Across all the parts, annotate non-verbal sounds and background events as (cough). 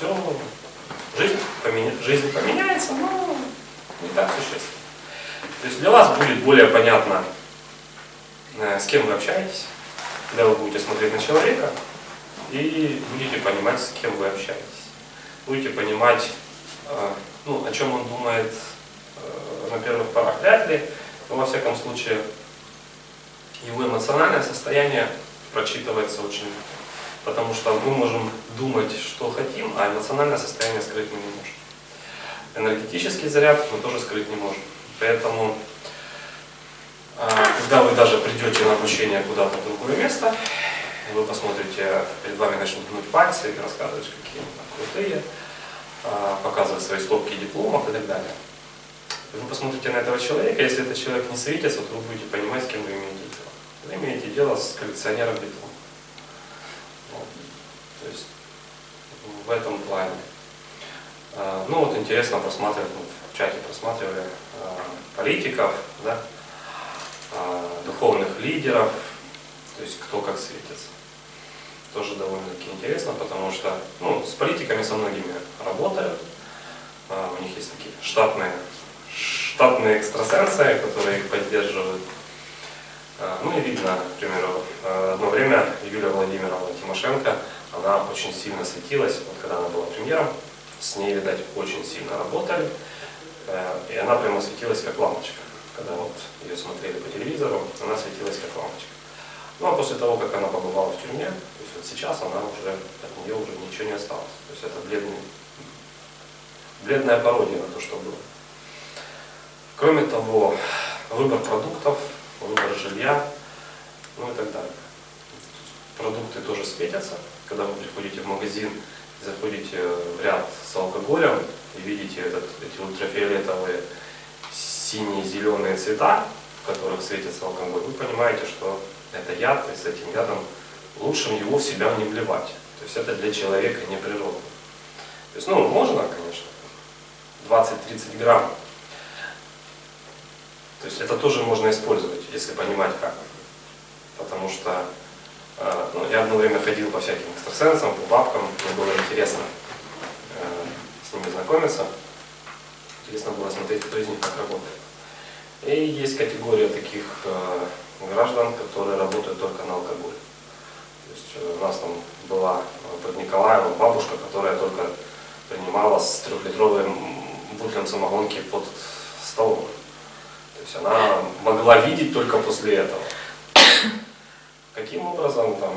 все, жизнь, поменя... жизнь поменяется, но не так существенно. То есть для вас будет более понятно, э, с кем вы общаетесь, когда вы будете смотреть на человека и будете понимать, с кем вы общаетесь. Будете понимать, э, ну, о чем он думает э, на первых порах. Вряд ли, но во всяком случае, его эмоциональное состояние прочитывается очень потому что мы можем думать, что хотим, а эмоциональное состояние скрыть мы не можем. Энергетический заряд мы тоже скрыть не можем. Поэтому, а, когда вы даже придете на обучение куда-то в другое место, вы посмотрите, перед вами начнут гнуть пальцы рассказывать, какие они крутые, а, показывать свои стопки дипломов и так далее. Вы посмотрите на этого человека, если этот человек не светится, то вы будете понимать, с кем вы имеете дело. Вы имеете дело с коллекционером дипломов. То есть в этом плане. А, ну вот интересно просматривать, в чате просматривали а, политиков, да, а, духовных лидеров, то есть кто как светится. Тоже довольно-таки интересно, потому что ну, с политиками со многими работают, у них есть такие штатные, штатные экстрасенсы, которые их поддерживают. Ну и видно, к примеру, одно время Юлия Владимировна Тимошенко она очень сильно светилась, вот когда она была премьером, с ней, видать, очень сильно работали, э, и она прямо светилась как лампочка. Когда вот ее смотрели по телевизору, она светилась как лампочка. Ну а после того, как она побывала в тюрьме, то есть вот сейчас она уже, от нее уже ничего не осталось. То есть это бледный, бледная пародия на то, что было. Кроме того, выбор продуктов, выбор жилья, ну и так далее. Продукты тоже светятся, когда вы приходите в магазин, заходите в ряд с алкоголем и видите этот, эти ультрафиолетовые синие, зеленые цвета, в которых светится алкоголь, вы понимаете, что это яд, и с этим ядом лучше его в себя не вливать. То есть это для человека не природно. То есть, ну, можно, конечно, 20-30 грамм. То есть это тоже можно использовать, если понимать как. Потому что ну, я одно время ходил по всяким экстрасенсам, по бабкам, мне было интересно э, с ними знакомиться. Интересно было смотреть, кто из них как работает. И есть категория таких э, граждан, которые работают только на алкоголь. То есть э, у нас там была под Николаевым бабушка, которая только принимала с трехлитровым бутлем самогонки под столом. То есть она могла видеть только после этого. Каким образом, там,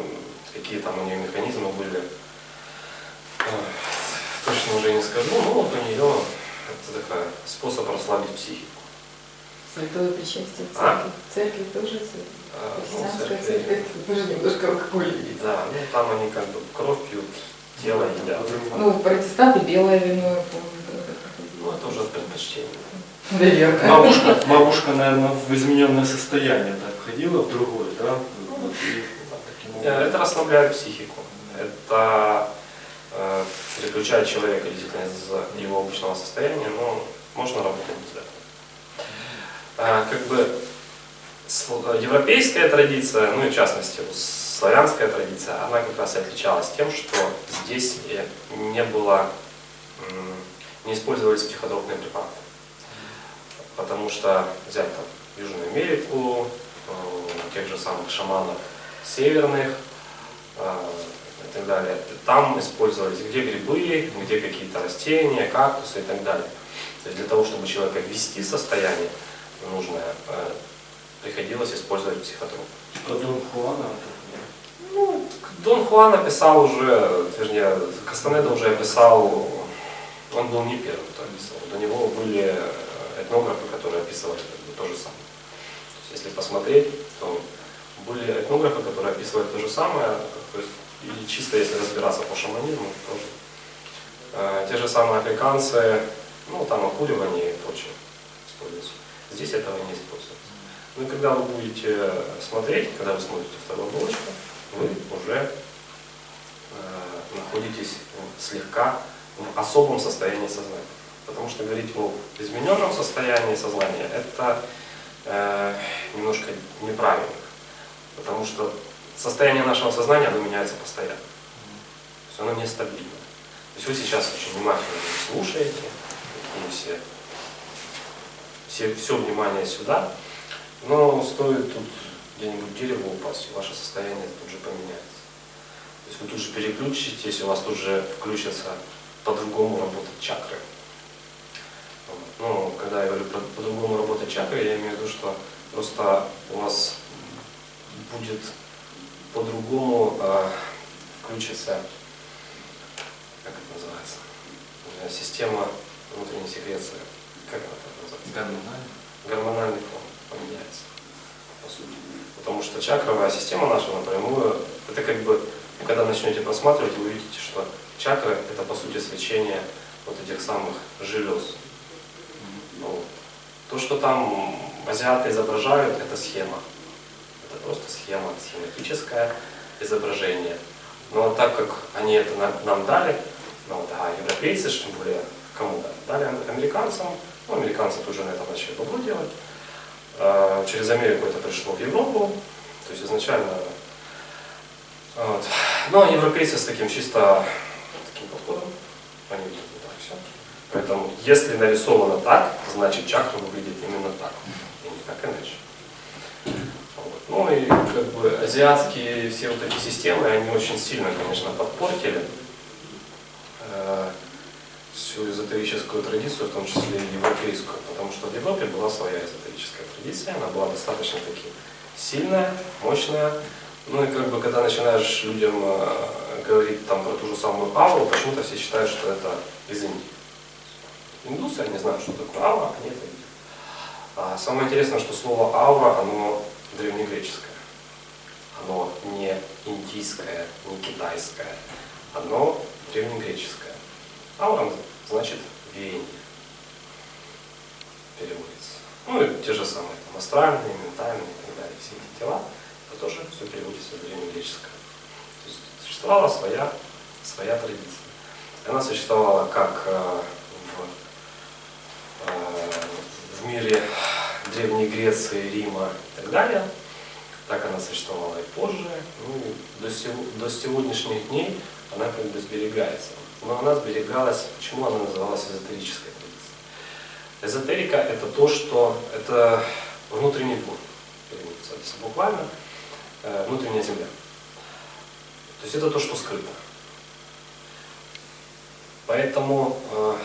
какие там у нее механизмы были, точно уже не скажу, но вот у нее это такой способ расслабить психику. Святое причастие в а? церкви. Церковь тоже а, ну, Христианская ну, церковь тоже немножко алкоголь видит. Да, ну там они как бы кровь пьют, тело едят. Ну, протестанты белое вино, я помню. Ну, это уже предпочтение. Наверное. Бабушка, бабушка, наверное, в измененное состояние так ходила, в другое, да? Э, это расслабляет психику. Это э, переключает человека действительно из его обычного состояния, но можно работать без этого. Э, как бы европейская традиция, ну и в частности славянская традиция, она как раз и отличалась тем, что здесь не было, не использовались психотропные препараты. Потому что взять там Южную Америку, тех же самых шаманов северных э, и так далее. Там использовались где грибы, где какие-то растения, кактусы и так далее. То есть для того, чтобы человека ввести в состояние нужное, э, приходилось использовать психотроп. Что Дон Хуана? Ну, Дон Хуан описал уже, вернее, Кастанеда уже описал, он был не первым, кто описал. До него были этнографы, которые описывали то же самое. Если посмотреть, то были этнографы, которые описывают то же самое, то есть, и чисто если разбираться по шаманизму, тоже. Э, те же самые африканцы, ну там окуривание и прочее используются. Здесь этого не используется. Ну и когда вы будете смотреть, когда вы смотрите вторую булочку, вы уже э, находитесь слегка в особом состоянии сознания. Потому что говорить о измененном состоянии сознания, это э, немножко неправильно. Потому что состояние нашего сознания, оно меняется постоянно. То есть оно нестабильно. То есть вы сейчас очень внимательно слушаете, такие все, все, все внимание сюда, но стоит тут где-нибудь дерево упасть, и ваше состояние тут же поменяется. То есть вы тут же переключитесь, у вас тут же включатся по-другому работать чакры. Ну, когда я говорю по-другому работать чакры, я имею в виду, что просто у вас будет по-другому э, включится, как это называется, Э, система внутренней секреции. Как она так называется? Гормонально. Гормональный фон поменяется, по сути. Потому что чакровая система наша напрямую, это как бы, когда начнете просматривать, вы увидите, что чакры это по сути свечение вот этих самых желез. Ну, то, что там азиаты изображают, это схема. Это просто схема, схематическое изображение. Но так как они это на- нам дали, ну, вот, а европейцы, тем более, кому дали? Дали ам- американцам, ну, американцы тут же на этом начали бабло делать. А, Через Америку это пришло в Европу, то есть изначально... Вот. Но европейцы с таким чисто таким подходом, они видят не так все. Поэтому, если нарисовано так, значит чакра выглядит именно так, и никак иначе. Вот. Ну и как бы азиатские все вот эти системы, они очень сильно, конечно, подпортили э, всю эзотерическую традицию, в том числе и европейскую, потому что в Европе была своя эзотерическая традиция, она была достаточно таки сильная, мощная. Ну и как бы когда начинаешь людям э, говорить там про ту же самую ауру, почему-то все считают, что это из Индии. Индусы, они знают, что такое аура, они это видят. А самое интересное, что слово аура, оно древнегреческое. Оно не индийское, не китайское. Оно древнегреческое. Аура значит веяние. Переводится. Ну и те же самые там, астральные, ментальные и так далее. Все эти тела, это тоже все переводится в древнегреческое. То есть существовала своя, своя традиция. Она существовала как э, в, э, в мире Древней Греции, Рима и так далее. Так она существовала и позже. Ну, до, сего- до сегодняшних дней она как бы сберегается. Но она сберегалась, почему она называлась эзотерической традицией? Эзотерика это то, что это внутренний двор, если буквально, э, внутренняя земля. То есть это то, что скрыто. Поэтому э,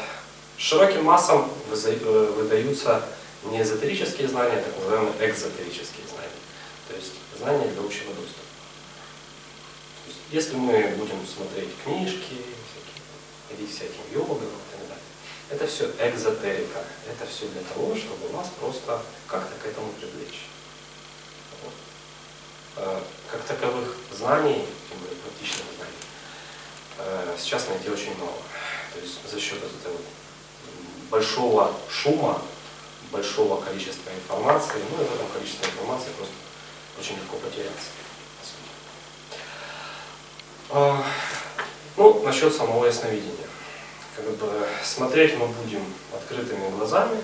широким массам э, выдаются не эзотерические знания, а так называемые экзотерические знания. То есть знания для общего доступа. Есть, если мы будем смотреть книжки, всякие, ходить всяким йогам и так далее, это все экзотерика. Это все для того, чтобы вас просто как-то к этому привлечь. Э, Как таковых знаний, тем более практичных знаний, э, сейчас найти очень мало. То есть за счет этого большого шума, большого количества информации, ну и в этом количестве информации просто очень легко потеряться. А, Ну, насчет самого ясновидения. Как бы смотреть мы будем открытыми глазами,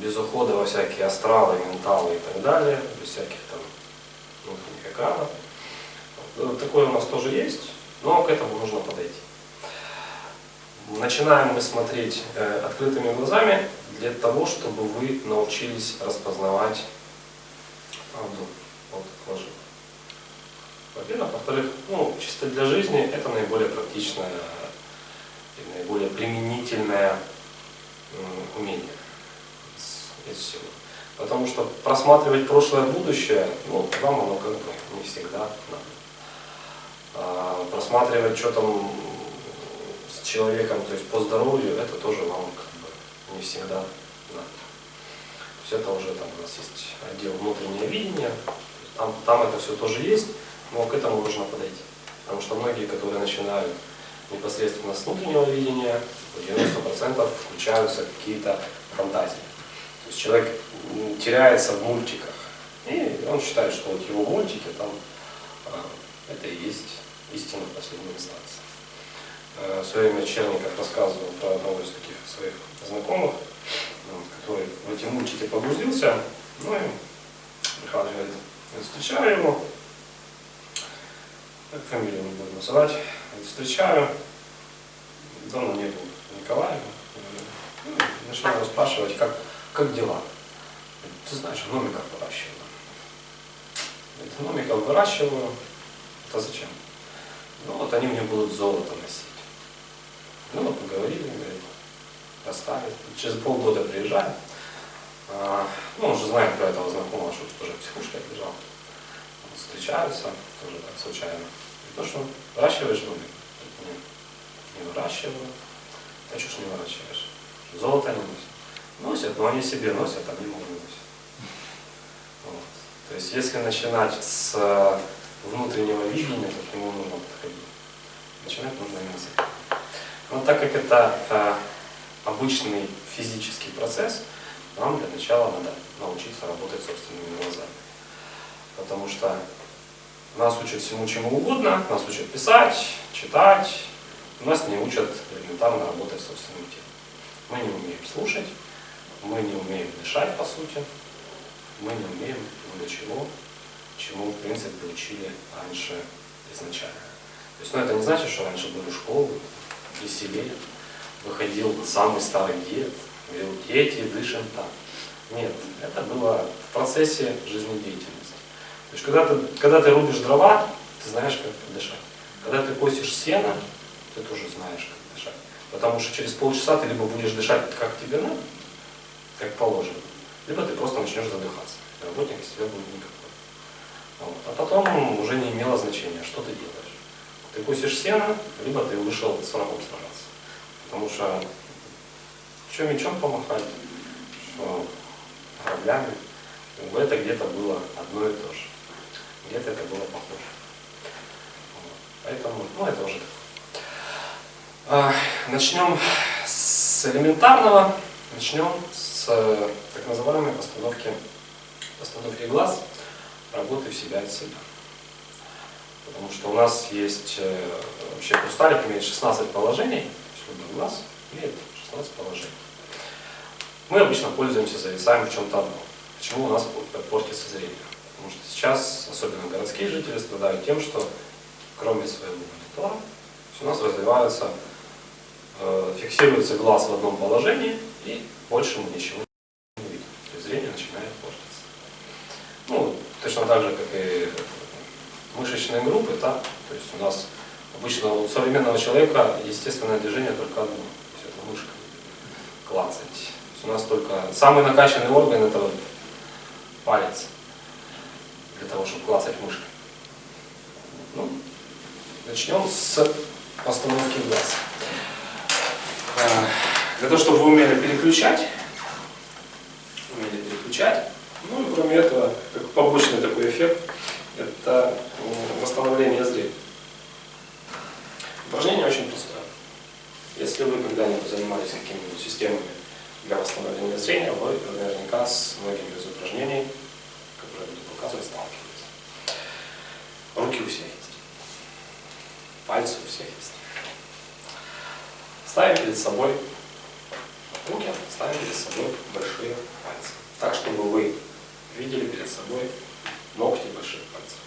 без ухода во всякие астралы, менталы и так далее, без всяких там внутренних экранов. Такое у нас тоже есть, но к этому нужно подойти. Начинаем мы смотреть э, открытыми глазами для того, чтобы вы научились распознавать правду от лжи. Во-первых. Во-вторых, ну, чисто для жизни это наиболее практичное и наиболее применительное умение из, всего. Потому что просматривать прошлое, будущее, ну, вам оно как бы не всегда надо. А просматривать, что там человеком, то есть по здоровью, это тоже вам как бы не всегда надо. То есть это уже там у нас есть отдел внутреннее видение, там, там это все тоже есть, но к этому нужно подойти. Потому что многие, которые начинают непосредственно с внутреннего видения, в 90% включаются какие-то фантазии. То есть человек теряется в мультиках. И он считает, что вот его мультики там а, это и есть истина в последней инстанции. Э, время Черников рассказывал про одного из таких своих знакомых, который в эти мультики погрузился. Ну и Михаил говорит, «Я встречаю его, фамилию не буду называть, встречаю, Светлана не было Николаева. Ну, начинаю расспрашивать, как, как дела. Ты знаешь, гномиков выращиваю. Говорит, выращиваю. Это зачем? Ну вот они мне будут золото носить. Ну мы поговорили, говорит, расстались. Через полгода приезжаем. А, Ну, он же знает про этого знакомого, что тут уже в психушке лежал. Встречаются, тоже так случайно. Говорит, ну что, выращиваешь? Говорит, Нет, не выращиваю. А что ж не выращиваешь? Золото не носят. Носят, но они себе носят, а не носят. Вот. То есть если начинать с э, внутреннего видения, то к нему нужно подходить. Начинать нужно именно с этого. Но так как это э, обычный физический процесс, нам для начала надо научиться работать собственными глазами. Потому что нас учат всему чему угодно, нас учат писать, читать, нас не учат элементарно работать собственным телом. Мы не умеем слушать, мы не умеем дышать по сути, мы не умеем много чего, чему в принципе учили раньше изначально. То есть, ну, это не значит, что раньше были школы, веселее, выходил самый старый дед, говорил, дети, дышим так. Нет, это было в процессе жизнедеятельности. То есть, когда ты, когда ты рубишь дрова, ты знаешь, как дышать. Когда ты косишь сено, ты тоже знаешь, как дышать. Потому что через полчаса ты либо будешь дышать, как тебе надо, как положено, либо ты просто начнешь задыхаться. Работник из тебя будет никакой. Вот. А потом уже не имело значения, что ты делаешь. Ты косишь сено, либо ты вышел с врагом сражаться. Потому что что мечом помахать, что бы это где-то было одно и то же. Где-то это было похоже. Поэтому, ну это уже так. А, Начнем с элементарного, начнем с э, так называемой постановки, постановки глаз, работы в себя от себя. Потому что у нас есть, э, вообще хрусталик имеет 16 положений, любой глаз имеет 16 положений. Мы обычно пользуемся, зависаем в чем-то одном. Почему у нас портится зрение? Потому что сейчас, особенно городские жители, страдают тем, что кроме своего монитора, у нас развиваются, э, фиксируется глаз в одном положении, и больше мы ничего не видим. То есть зрение начинает портиться. Ну, точно так же, как и мышечные группы, да? то есть у нас обычно у современного человека естественное движение только одно, то есть это мышка, клацать. То есть у нас только самый накачанный орган это вот палец, для того, чтобы клацать мышкой. Ну, начнем с постановки глаз. Э, Для того, чтобы вы умели переключать, умели переключать, ну и кроме этого, как побочный такой эффект, это м, восстановление зрения. Упражнение очень простое. Если вы когда-нибудь занимались какими-нибудь системами для восстановления зрения, вы наверняка с многими из упражнений, которые я буду показывать, сталкивались. Руки у всех есть. Пальцы у всех есть. Ставим перед собой руки, ставим перед собой большие пальцы. Так, чтобы вы видели перед собой ногти больших пальцев.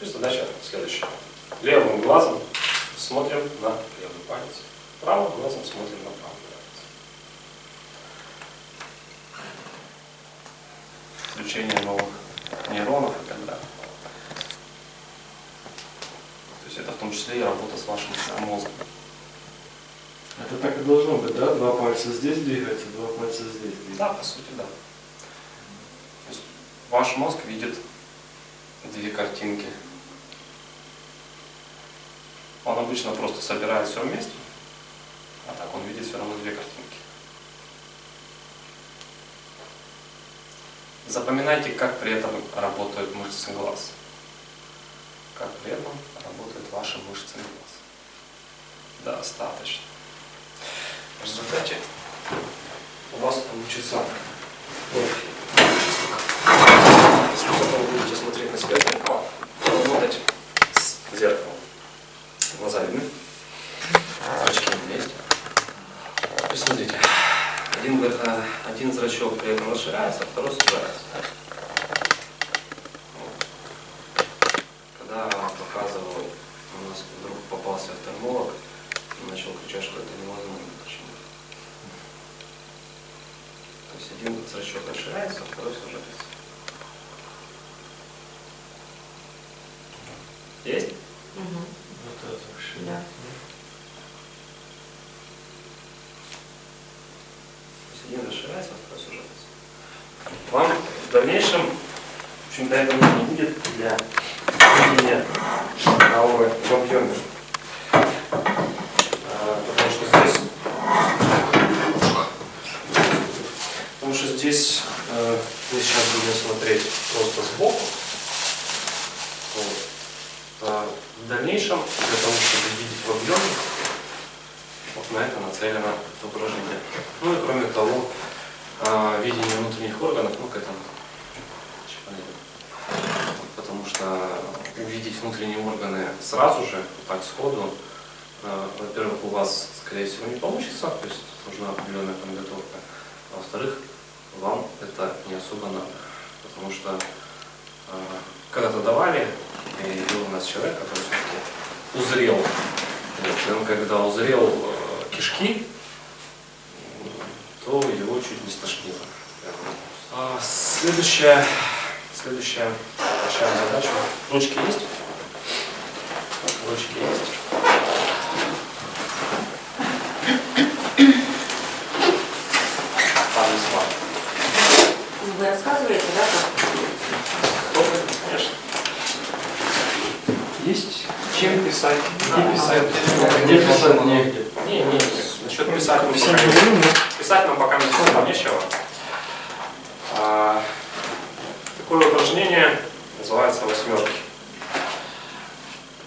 И задача следующая. Левым глазом смотрим на левый палец. Правым глазом смотрим на правый палец. Включение новых нейронов и так далее. То есть это в том числе и работа с вашим мозгом. Это так и должно быть, да? Два пальца здесь двигаются, два пальца здесь двигаются. Да, по сути, да. То есть ваш мозг видит две картинки. Он обычно просто собирает все вместе, а так он видит все равно две картинки. Запоминайте, как при этом работают мышцы глаз. Как при этом ваши мышцы глаз. Достаточно. В результате у вас получится профиль на себя в зеркало, работать с зеркалом. Глаза видны, зрачки вместе. То есть смотрите, один, э, один зрачок при этом расширяется, а второй сужается. Вот. Когда показывал у нас попался офтальмолог и начал кричать, что это невозможно починить. То есть один зрачок расширяется, а второй сужается. Есть? Мгм. Вот это вообще. Да. То есть один расширяется, а второй сужается. Вам в дальнейшем, в общем, этого не будет для видения ауры в объеме. А, Потому что здесь Потому что здесь э, мы сейчас будем смотреть просто сбоку. Вот. А в дальнейшем, для того, чтобы видеть в объеме, вот на это нацелено это упражнение. Ну и кроме того, а, видение внутренних органов, ну к этому чуть подойдем. Потому что увидеть внутренние органы сразу же, так сходу, э, во-первых, у вас, скорее всего, не получится, то есть нужна определенная подготовка. А во-вторых, вам это не особо надо. Потому что э, когда-то давали, и был у нас человек, который все-таки узрел. Вот, он когда узрел э, кишки, то его чуть не стошнило. А, следующая, следующая задача. Ручки есть? Ручки есть. Парни смарт. Вы рассказываете, да, как? Конечно. Есть? Чем писать? Да. Где писать? Где писать негде. Не, не, насчет писать мы Всем пока не- говорю, но Писать нам пока не нечего. А, такое упражнение называется восьмерки.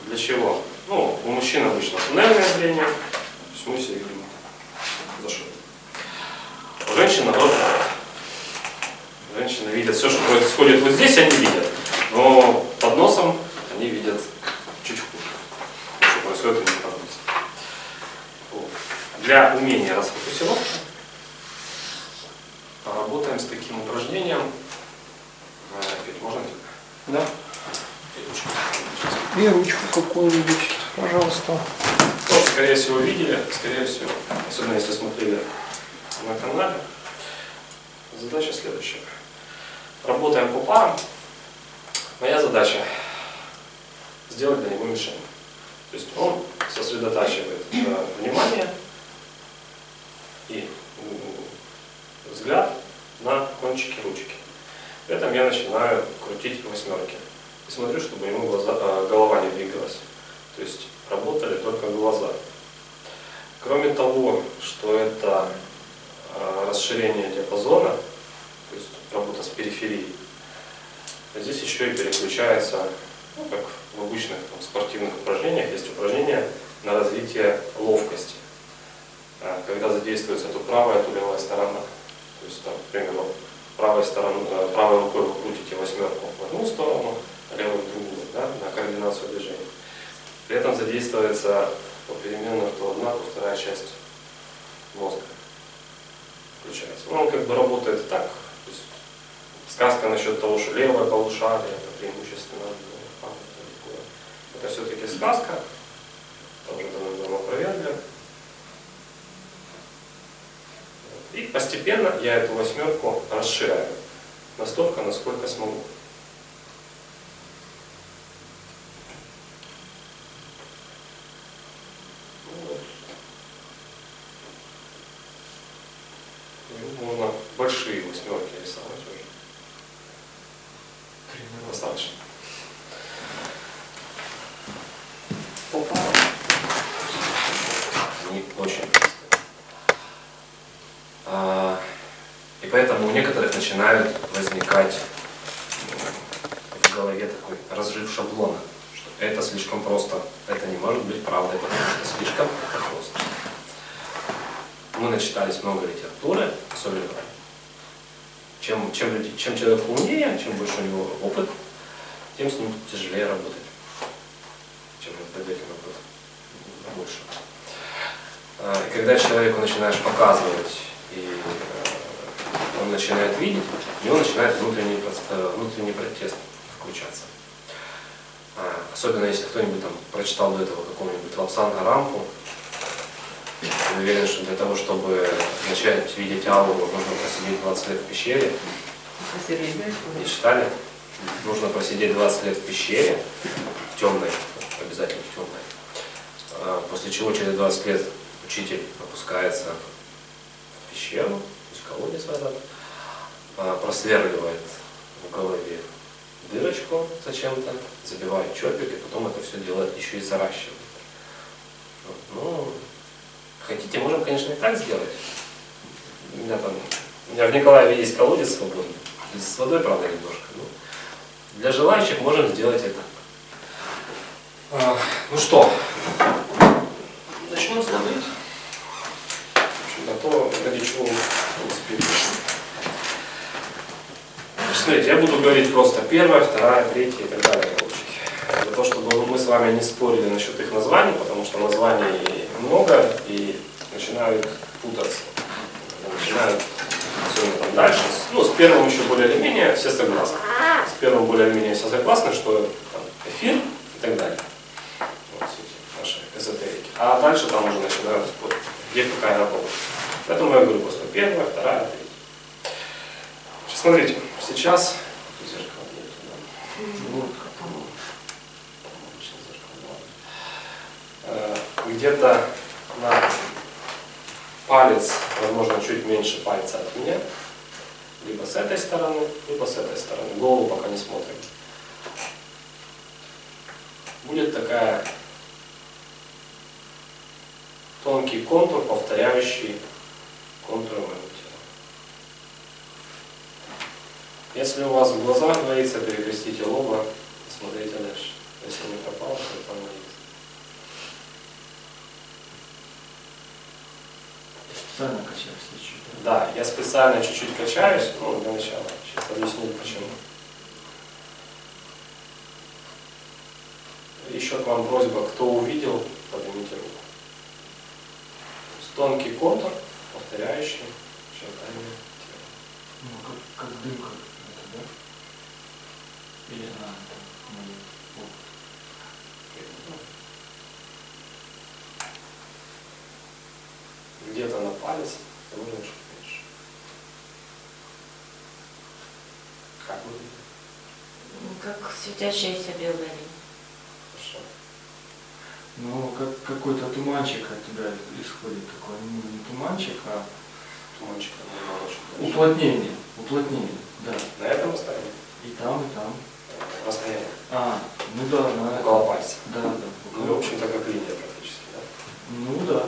Для чего? Ну, у мужчин обычно туннельное зрение, то есть мы все видим за что. У женщин наоборот. Женщины видят все, что происходит вот здесь, они видят. Но под носом они видят чуть хуже. Что происходит у них под носом. Вот. Для умения расфокусировки поработаем с таким упражнением. Э, Петь, можно тебе? да. Петь, ручку. И ручку какую-нибудь, пожалуйста. Тоже, скорее всего, видели, скорее всего, особенно если смотрели на канале. Задача следующая. Работаем по парам. Моя задача сделать для него мишень. То есть он сосредотачивает э, внимание и взгляд на кончики ручки. При этом я начинаю крутить восьмерки. И смотрю, чтобы ему глаза, э, голова не двигалась. То есть работали только глаза. Кроме того, что это э, расширение диапазона, то есть работа с периферией, здесь еще и переключается, ну, как в обычных там, спортивных упражнениях, есть упражнения развитие ловкости. Э, Когда задействуется то правая, то левая сторона. То есть, там, к примеру, правой, стороной, э, правой рукой вы крутите восьмерку в одну сторону, а левой в другую, да, на координацию движения. При этом задействуется попеременно то одна, то вторая часть мозга. Включается. Ну, он как бы работает так. То есть сказка насчет того, что левое полушарие это преимущественно а, такое. Это все-таки сказка. И постепенно я эту восьмерку расширяю. Настолько, насколько смогу. Ну. Ну, Можно большие восьмерки рисовать уже. Достаточно. По парам. Они очень простые. А, И поэтому у некоторых начинают возникать м, в голове такой разрыв шаблона, что это слишком просто, это не может быть правдой, потому что слишком это просто. Мы начитались много литературы, особенно чем, чем, чем человек умнее, чем больше у него опыт, тем с ним тяжелее работать, чем предметный опыт больше. А, И когда человеку начинаешь показывать, и э, он начинает видеть, у него начинает внутренний, проц- э, внутренний протест включаться. А, Особенно если кто-нибудь там прочитал до этого какого-нибудь Лапсанга Рампу. Я уверен, что для того, чтобы начать видеть ауру, нужно просидеть 20 лет в пещере. Не читали? Нужно просидеть 20 лет в пещере, в темной, обязательно в темной. А, После чего через 20 лет учитель опускается в пещеру, то есть колодец в этот, а, просверливает в голове дырочку зачем-то, забивает чопик, и потом это все делает еще и заращивает. Ну, хотите, можем, конечно, и так сделать. У меня там, у меня в Николаеве есть колодец свободный, с водой, правда, немножко. но для желающих можем сделать это. А, ну что, начнем смотреть. В общем, на то, ради чего, в принципе, и пришли. Смотрите, я буду говорить просто первая, вторая, третья и так далее. Того, чтобы мы с вами не спорили насчет их названий, потому что названий много и начинают путаться. Начинают все там дальше. Ну, с первым еще более или менее все согласны. С первым более или менее все согласны, что там, эфир и так далее. Вот эти наши эзотерики. А дальше там уже начинают спорить, где какая работа. Поэтому я говорю просто первая, вторая, третья. Смотрите, сейчас Тут зеркала нету, да? Вот. Обычно зеркало, ладно. Э, Где-то на палец, возможно, чуть меньше пальца от меня, либо с этой стороны, либо с этой стороны. Голову пока не смотрим. Будет такая тонкий контур, повторяющий контуры моего тела. Если у вас в глазах двоится, перекрестите лоба смотрите дальше. Если не пропало, то там. Ты специально качаешься чуть Да, я специально чуть-чуть качаюсь, ну, для начала. Сейчас объясню почему. Еще к вам просьба, кто увидел, поднимите руку. Тонкий контур, повторяющий очертания тела. Ну, как, как дымка какая-то, да? Или а, это мой опыт. Где-то на палец, а можно чуть меньше. Как выглядит? Ну, Как светящаяся белая линия. Хорошо. Ну, как какой-то туманчик от тебя исходит такой, ну, не туманчик, а Туманчик дальше. уплотнение, уплотнение, да. На этом расстоянии? И там, и там. Расстояние. А, ну да, на Около пальца. Да, да. Ну, в общем-то, как линия практически, да? Ну да.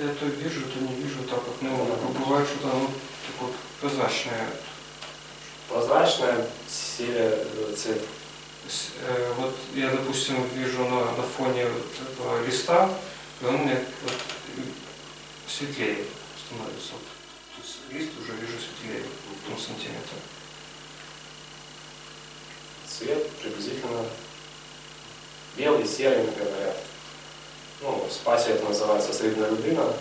Я то вижу, то не вижу, так вот, ну, бывает, что там вот так вот прозрачное. Прозрачная серия э, цвет. С- э, Вот я, допустим, вижу на, на фоне вот этого листа, и он мне вот светлее становится. Вот. То есть лист уже вижу светлее, вот, на сантиметр. Цвет приблизительно белый, серый, говорят. Ну, в спасе это называется средняя людина. Вот.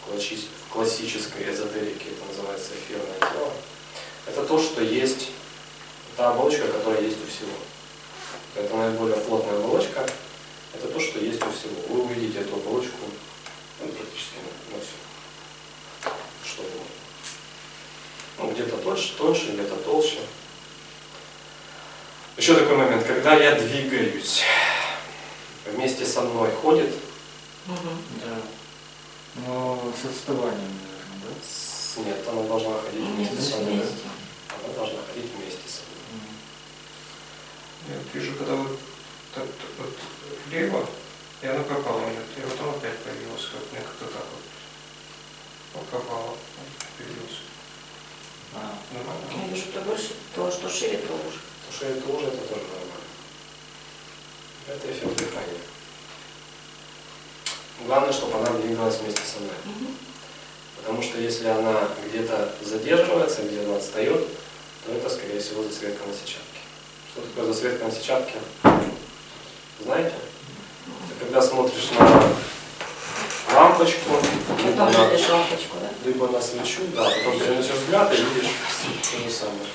В, класси- в классической эзотерике это называется эфирное тело. Это то, что есть, та оболочка, которая есть у всего. Это наиболее плотная оболочка. Это то, что есть у всего. Вы увидите эту оболочку ну, практически на все. Что угодно. Ну, где-то тоньше, тоньше, где-то толще. Еще такой момент, когда я двигаюсь, вместе со мной ходит, Да. Но с отставанием, наверное, да? с- нет, она должна ходить Нет, вместе со мной. вместе. Она должна ходить вместе со мной. Я вот вижу, когда вот, так, вот влево, и она пропала и потом опять появилась, вот мне как-то так вот. Пропала, появилась. А, Нормально? Я вижу, то больше, то, что шире, то уже. Потому что это тоже нормально. Это эффект дыхания. Главное, чтобы она двигалась вместе со мной. Потому что если она где-то задерживается, где-то отстает, то это, скорее всего, засветка на сетчатке. Что такое засветка на сетчатке? Знаете? Это когда смотришь на лампочку, Потом на- лампочку, да? либо на свечу, да, потом переносишь взгляд и видишь то же самое.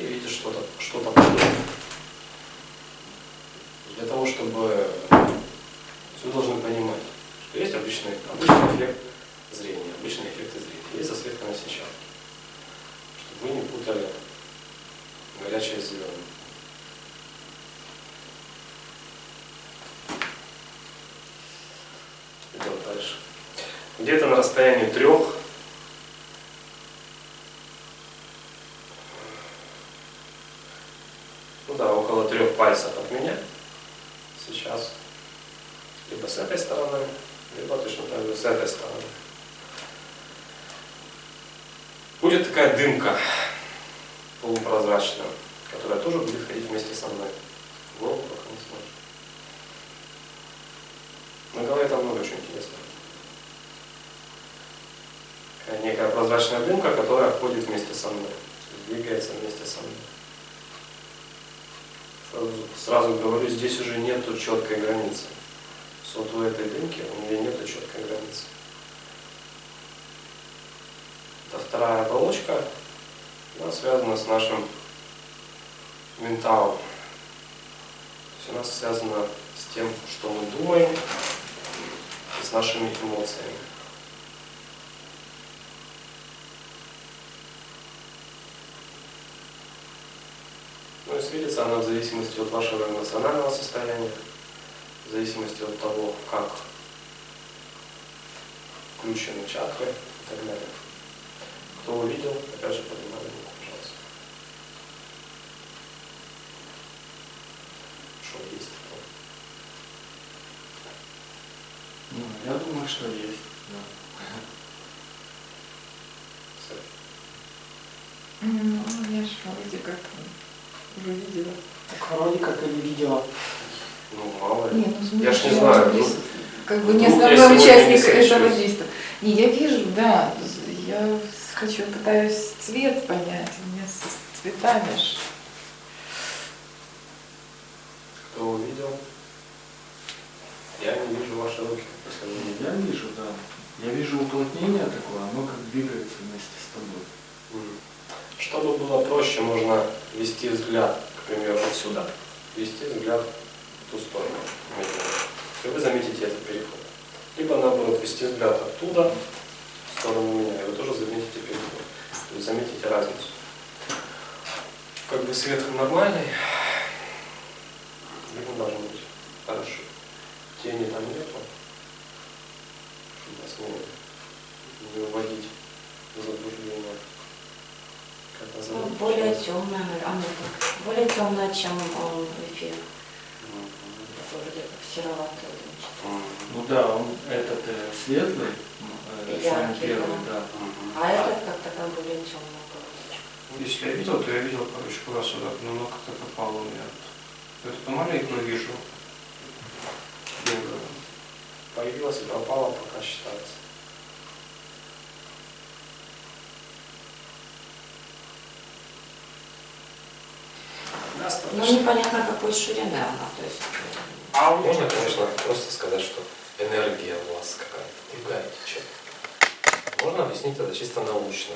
И видишь что-то, что-то подобное. Для того, чтобы вы должны понимать, что есть обычный, обычный эффект зрения, обычный эффект зрения, есть засветка на сетчатке. Чтобы вы не путали горячее с. Идем дальше. Где-то на расстоянии трех ну да, около трех пальцев от меня сейчас либо с этой стороны, либо точно так же с этой стороны. Будет такая дымка полупрозрачная, которая тоже будет ходить вместе со мной. Голову пока не смотрит. На голове там много очень интересного. Некая прозрачная дымка, которая ходит вместе со мной, двигается вместе со мной. Сразу, говорю, здесь уже нету четкой границы. Вот у этой дымки у нее нету четкой границы. Это вторая оболочка, она связана с нашим менталом. То есть она связана с тем, что мы думаем, и с нашими эмоциями. Светится она в зависимости от вашего эмоционального состояния, в зависимости от того, как включены чакры и так далее. Кто увидел, опять же, поднимали руку, пожалуйста. Что есть такое? Ну, я думаю, что есть. Да. Ну, я же вроде как уже видела. Так вроде как и не видела. Ну, мало ли. Не, ну, в Я ж не знаю, ну, как бы не основной сегодня не участник этого действия. Не, я вижу, да. Я хочу, пытаюсь цвет понять. У меня с цветами ж. Кто увидел? Я не вижу ваши руки. Я вижу, да. Я вижу уплотнение такое, оно как двигается вместе с тобой. Мгм. Чтобы было проще, можно вести взгляд, к примеру, отсюда. Вести взгляд в ту сторону. И вы заметите этот переход. Либо наоборот, вести взгляд оттуда, в сторону меня, и вы тоже заметите переход. Вы заметите разницу. Как бы свет нормальный, видно должно быть хорошо. Тени там нету, чтобы вас не, не уводить в заблуждение. Как Ну, более темная, а ну так, более темная, чем он эфир. Мгм. Такой вроде как сероватый. Ну да, он этот э, светлый, э, самый первый, да. Мгм. А этот как такая более темная полосочка. Ну, Если я видел, то я видел, короче, куда сюда, но оно как-то попало у меня. Эту маленькую вижу. Белую. Появилась и пропала, пока считается. Ну, непонятно какой ширины она, то есть... А можно, конечно, просто сказать, что энергия у вас какая-то другая течет. Можно объяснить это чисто научно.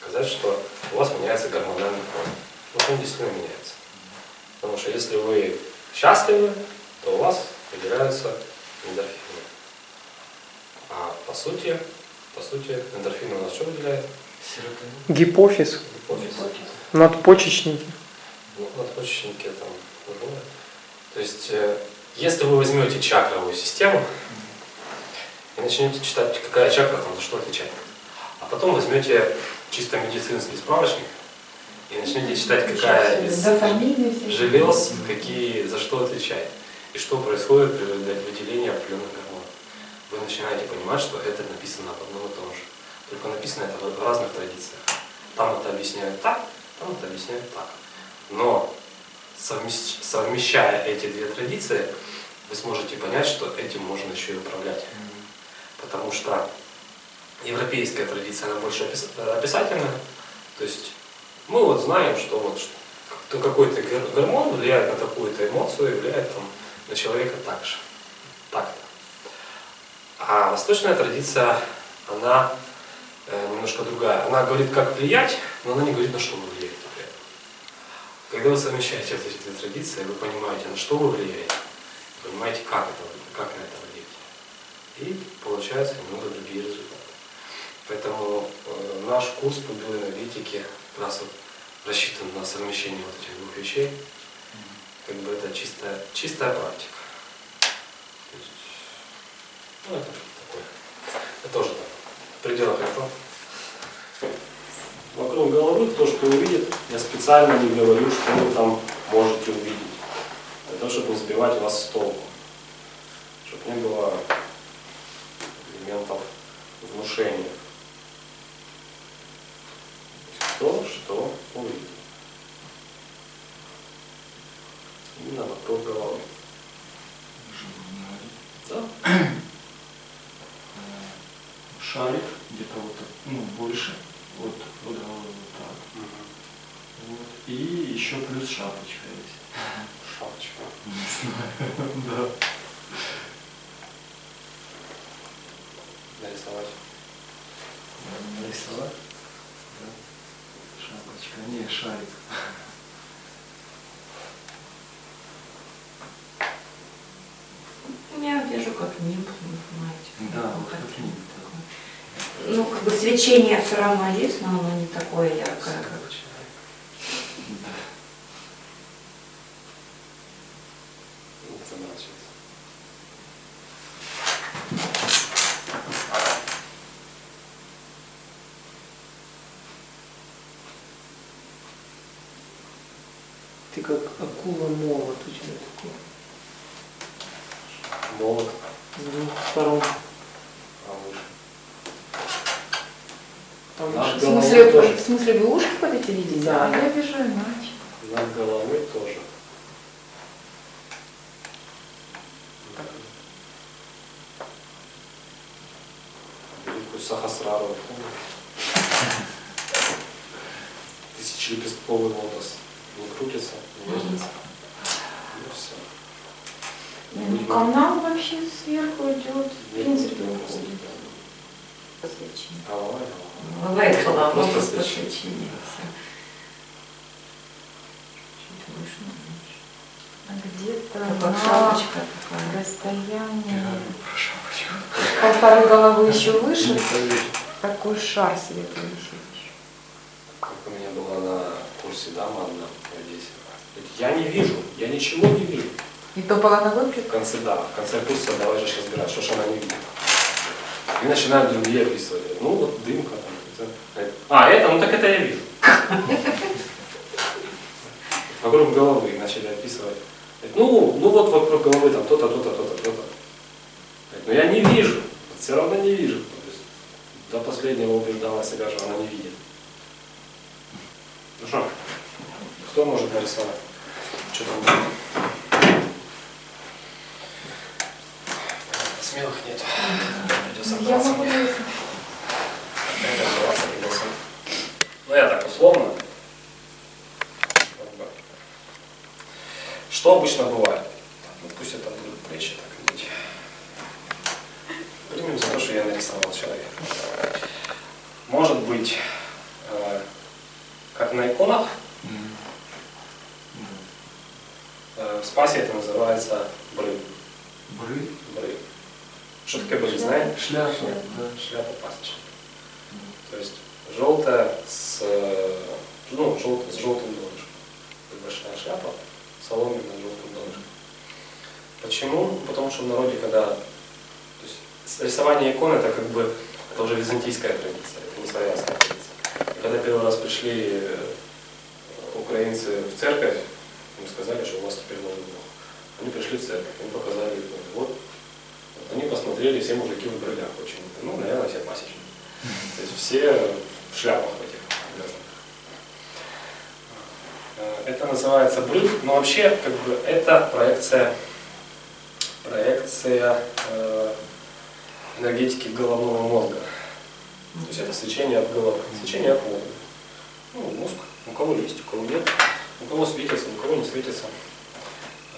Сказать, что у вас меняется гормональный фон. Вот он действительно меняется. Потому что если вы счастливы, то у вас выделяются эндорфины. А по сути, по сути, эндорфины у нас что выделяет? Гипофиз, Гипофиз. надпочечники. Ну, надпочечники там другое. То есть, э, если вы возьмете чакровую систему и начнете читать, какая чакра там за что отвечает, а потом возьмете чисто медицинский справочник и начнете читать, какая из желез, какие, за что отвечает, и что происходит при выделении определенных гормонов. Вы начинаете понимать, что это написано об одном и том же. Только написано это в разных традициях. Там это объясняют так, там это объясняют так. Но совмещ- совмещая эти две традиции, вы сможете понять, что этим можно еще и управлять. Потому что европейская традиция, она больше э, описательная. То есть мы вот знаем, что вот ш- то какой-то гор- гормон влияет на такую-то эмоцию влияет там, на человека так же. Так-то. А восточная традиция, она э, немножко другая. Она говорит, как влиять, но она не говорит, на что при этом. Когда вы совмещаете вот эти две традиции, вы понимаете, на что вы влияете, понимаете, как, это, как на это влиять. И получаются немного другие результаты. Поэтому э, наш курс по биоэнергетике как раз вот рассчитан на совмещение вот этих двух вещей. Как бы это чистая, чистая практика. То есть, ну, это такое. Это тоже так. В пределах этого. Вокруг головы то, что увидит, я специально не говорю, что вы там можете увидеть. Для того, чтобы не сбивать вас с толку. Чтобы не было элементов внушения. То, что увидит. Именно вокруг головы. Да? Шарик где-то вот так, ну, больше. Вот, вот головы вот так. Вот. И еще плюс шапочка есть. Шапочка. Не знаю. Да. Нарисовать. Нарисовать? Да. Шапочка. Не, шарик. Я вижу как нимб, не понимаете. Да, Ну, вот как- как нимб такой. Ну, как бы свечение все равно есть, но оно не такое яркое, как Да. Ну, заморачиваться. Ты как акула молот у тебя такой. Молот, С двух сторон. а выше. Над В смысле, в смысле, вы ушки хотите видеть? Да. А я вижу иначе. Над головой тоже. Великую Сахасрару. Тысячелепестковый лотос. Не крутится, не вертится. Ну все. Ну, канал вообще сверху идет, в принципе, уходит. свечение. Голова, голова. Бывает голова, Просто просто свечение. свечение. всё. Чуть выше, меньше. А где-то Как на шапочка такая. Расстоянии полторы головы еще выше такой шар светлый висит. Как у меня была на курсе дама одна в Одессе. Говорит, Я не вижу, я ничего не вижу. И то была ногой В конце, да, в конце курса давай же разбирать, что же она не видит. И начинают другие описывать. Ну вот дымка там. это». А, это, ну так это я вижу. (laughs) Вокруг головы начали описывать. Ну, ну вот вокруг головы там то-то, то-то, то-то, то-то. Но я не вижу, все равно не вижу. То есть до последнего убеждала себя, что она не видит. Ну что, кто может нарисовать? Что там? Смелых нет. Придется Я могу нарисовать. Это браться придется. Ну я так условно. Как бы. Что обычно бывает? Ну, пусть это будут плечи так иметь. Примем за то, что я нарисовал человека. Может быть, э, как на иконах, М. э, в спасе это называется бры. Бры. бры. Что такое бры, знаете? Шляпа. Да. Шляпа пасечная. То есть желтая с, э, ну, желтая с желтым донышком. Это Большая шляпа, соломенная с желтым донышком. Почему? Потому что в народе, когда то есть, с- рисование икон это как бы это уже византийская традиция, это не славянская традиция. И когда первый раз пришли э, украинцы в церковь, им сказали, что у вас теперь новый бог. Они пришли в церковь, им показали иконы. Вот, вот они посмотрели, все мужики в брылях почему-то. Ну, наверное, все пасечники. То есть все в шляпах в этих обязанных. Э, Это называется брыв, но вообще как бы это проекция, проекция э, энергетики головного мозга. То есть это свечение от головы, свечение от мозга. Ну, мозг, у кого есть, у кого нет, у кого светится, у кого не светится.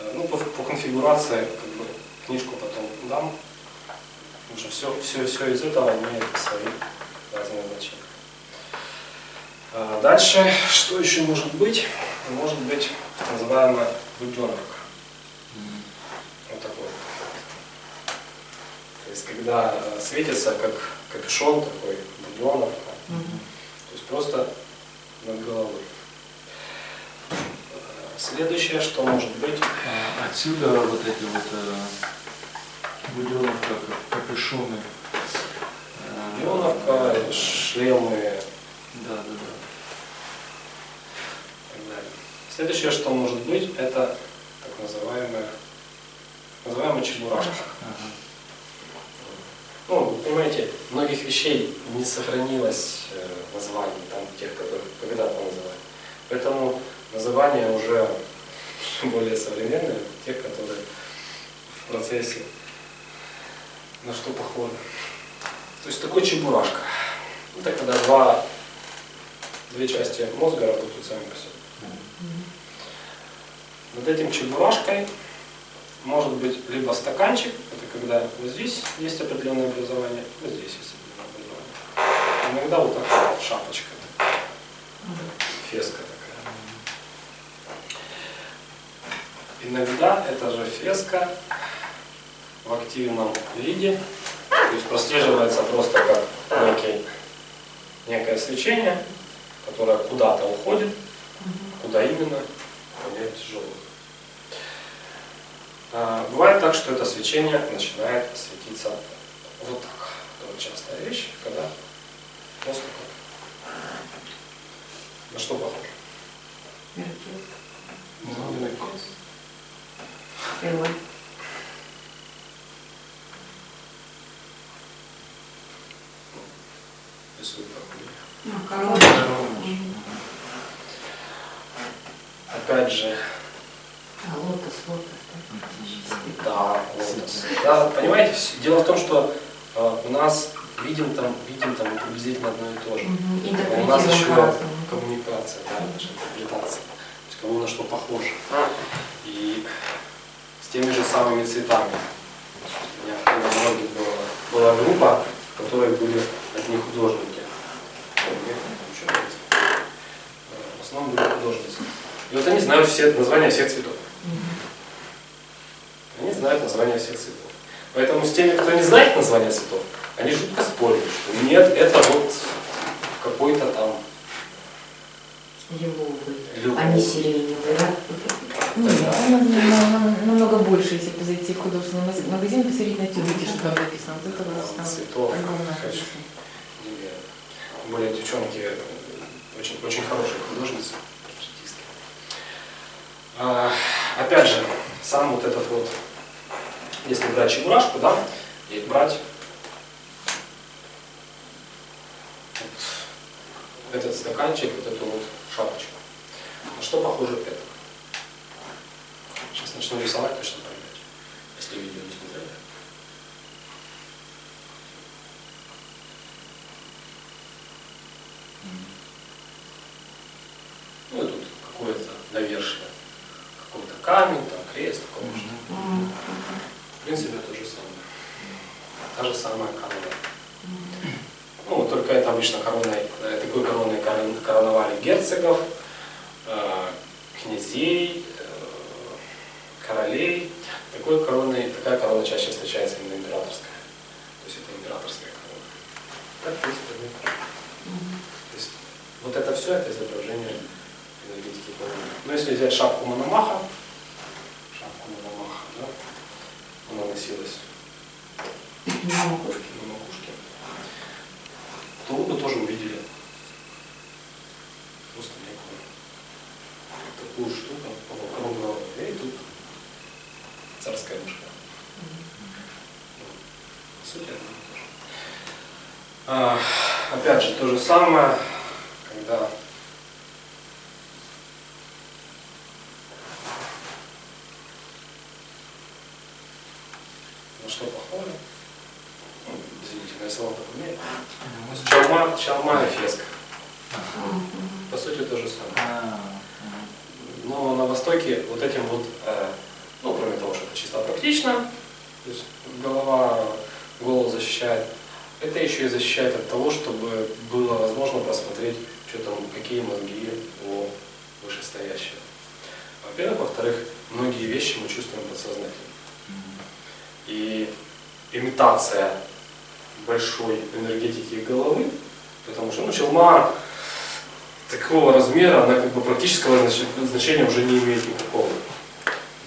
Э, Ну, по, по конфигурации, как бы, книжку потом дам, что все, все, все из этого имеет свои разные значения. А Дальше, что еще может быть? Может быть так называемая буденовка. Вот такой. То есть, когда э, светится как капюшон такой, буденовка, то есть просто над головой. Э, Следующее, что может быть, А Отсюда вот эти вот э, буденовка, как капюшоны. Э, буденовка, шлемы, Да, да, да. и так далее. Следующее, что может быть, это так называемая, так называемая чебурашка. Ага. Ну, вы понимаете, многих вещей не сохранилось э, названий, там, тех, которые когда-то называли. Поэтому названия уже (laughs) более современные, те, которые в процессе на что похожи. То есть такой чебурашка. Это когда два, две части мозга работают сами по себе. Над этим чебурашкой может быть либо стаканчик, это когда вот здесь есть определенное образование, вот здесь есть определенное образование. Иногда вот такая вот шапочка, феска такая. Иногда эта же феска в активном виде, то есть прослеживается просто как некий, некое свечение, которое куда-то уходит, куда именно, понять тяжело. А, Бывает так, что это свечение начинает светиться вот так. Это вот частая вещь, когда просто так. На что похоже? Рисует такую. Ну, Опять же, А лотос, лотос, да? Да, понимаете, дело в том, что э, у нас видим там, видим там приблизительно одно и то же. А у нас еще коммуникация, да, наша интерпретация. То есть кому на что похоже. И с теми же самыми цветами. У меня в Калининграде была, была группа, в которой были одни художники. Э, В основном были художницы. И вот они знают все названия всех цветов. Знают названия всех цветов. Поэтому с теми, кто не знает названия цветов, они жутко спорят, что нет, это вот какой-то там Лиловый, Лиловый. а не сиреневый, да? Не, нам- нам- нам- намного больше, если бы зайти в художественный магазин, посмотреть на тюбики, что там написано. Вот это вот там цветов. огромное количество. Более девчонки очень, очень хорошие художницы. А, опять же, сам вот этот вот, если брать чебурашку, да, и брать вот этот стаканчик, вот эту вот шапочку. На что похоже это? Сейчас начну рисовать, точно поймете, если видео не смотрели. Ну и тут какое-то навершие, какой-то камень, там крест, какой что М. В принципе, то же самое. Та же самая корона. Ну, вот только это обычно короной, э, такой короной корон- короновали герцогов, э, князей, э, королей. Такой короной, такая корона чаще встречается именно императорская. То есть это императорская корона. Так, в принципе, одно и то же. То есть вот это все это изображение энергетики короны. Ну, если взять шапку Мономаха, шапку Мономаха, да, она носилась На макушке. на макушке, то вы бы тоже увидели просто некую такую штуку вокруг головы. И тут царская мышка. Ну, По сути, одно и то же. А, опять же, то же самое, когда на что похоже. Ну, То есть Чалма, чалма и феска. По сути, то же самое. А, Но на Востоке вот этим вот, э, ну, кроме того, что это чисто практично, то есть голова голову защищает. Это еще и защищает от того, чтобы было возможно просмотреть, что там, какие мозги у вышестоящего. Во-первых. Во-вторых, многие вещи мы чувствуем подсознательно. И имитация большой энергетики головы, потому что ну, челма такого размера, она как бы практического значения уже не имеет никакого.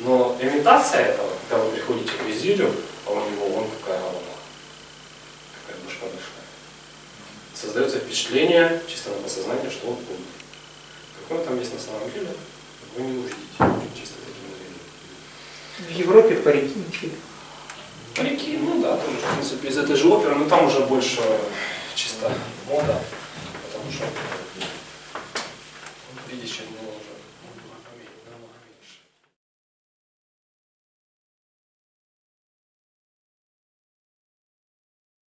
Но имитация этого, когда вы приходите к визирю, а у него вон какая голова, какая башка большая, создается впечатление чисто на подсознание, что он умный. Какой там есть на самом деле, вы не увидите чисто таким зрением. В Европе парики ничего. Парики, ну да, тоже, в принципе, из этой же оперы, но там уже больше чисто мода, потому что видишь,